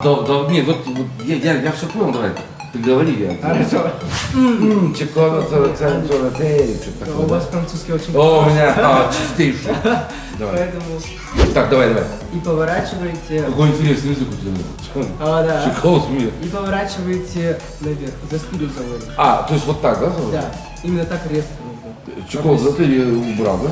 Да, да, нет, вот, вот я, я, я все понял, давай. Ты говори, я. Хорошо. М, Чоколад 47, что-то У вас французский очень О, у меня а, чистейший. Давай. Поэтому Так, давай, давай. и поворачиваете. Какой интересный язык у тебя. А, да. Шоколад у. И поворачиваете наверх, за спиду заводите. А, то есть вот так, да? Да, именно так резко нужно. Чоколад за ты убрал, да?